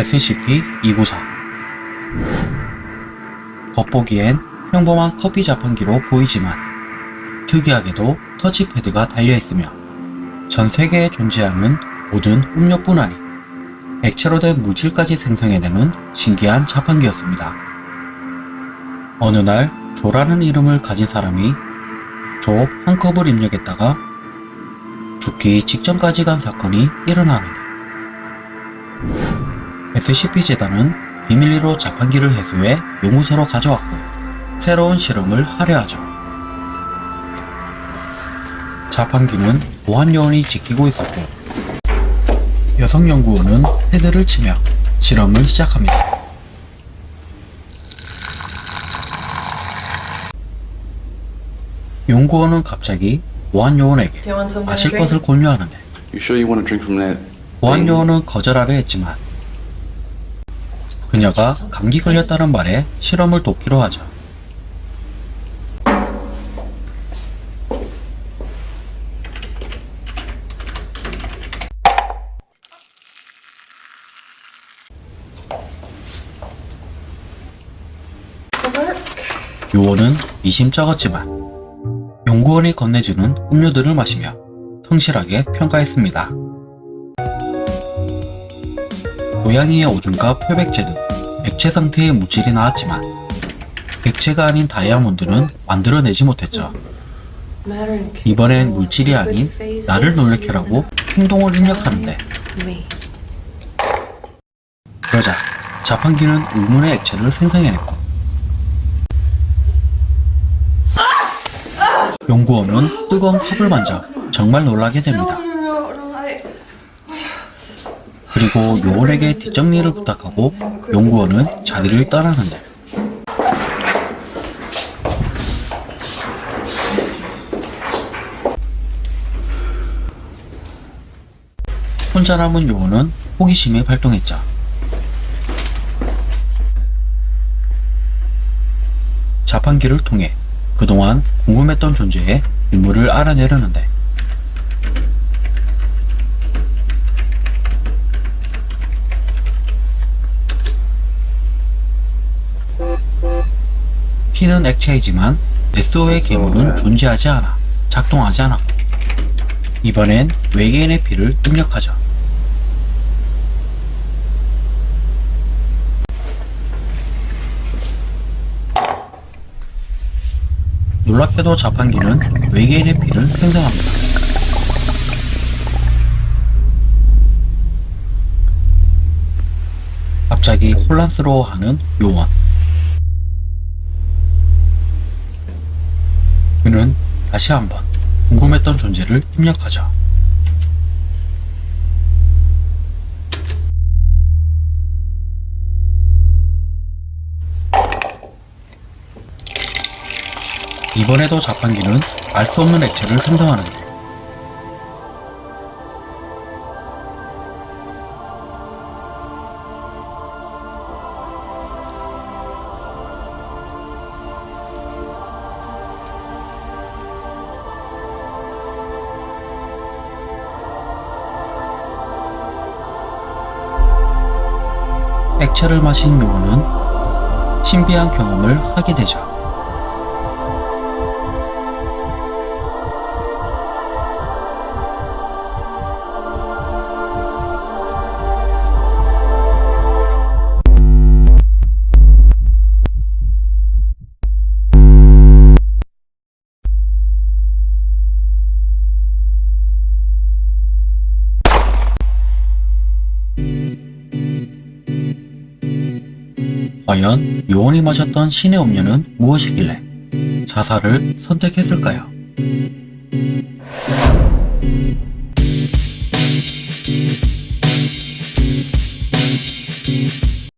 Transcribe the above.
SCP-294 겉보기엔 평범한 커피 자판기로 보이지만 특이하게도 터치패드가 달려있으며 전 세계에 존재하는 모든 음료뿐 아닌 액체로 된 물질까지 생성해내는 신기한 자판기였습니다. 어느 날 조라는 이름을 가진 사람이 조 한 컵을 입력했다가 죽기 직전까지 간 사건이 일어납니다. SCP-재단은 비밀리로 자판기를 해소해 용구소로 가져왔고 새로운 실험을 하려 하죠. 자판기는 보안요원이 지키고 있었고 여성 연구원은 패드를 치며 실험을 시작합니다. 연구원은 갑자기 보안요원에게 마실? 것을 권유하는데? 보안요원은 거절하려 했지만 그녀가 감기 걸렸다는 말에 실험을 돕기로 하죠. 요원은 미심쩍었지만 연구원이 건네주는 음료들을 마시며 성실하게 평가했습니다. 고양이의 오줌과 표백제 등 액체 상태의 물질이 나왔지만 액체가 아닌 다이아몬드는 만들어내지 못했죠. 이번엔 물질이 아닌 나를 놀래켜라고 행동을 입력하는데. 그러자 자판기는 의문의 액체를 생성해냈고 연구원은 뜨거운 컵을 만져 정말 놀라게 됩니다. 그리고 요원에게 뒷정리를 부탁하고 연구원은 자리를 떠나는데 혼자 남은 요원은 호기심이 발동했죠. 자판기를 통해 그동안 궁금했던 존재의 유물을 알아내려는데 피는 액체이지만 SO의 괴물은 존재하지 않아 작동하지 않았고 이번엔 외계인의 피를 입력하죠. 놀랍게도 자판기는 외계인의 피를 생성합니다. 갑자기 혼란스러워하는 요원. 다시 한번 궁금했던 존재를 입력하죠. 이번에도 자판기는 알 수 없는 액체를 생성하는데 액체를 마신 요원은 신비한 경험을 하게 되죠. 과연 요원이 마셨던 신의 음료는 무엇이길래 자살을 선택했을까요?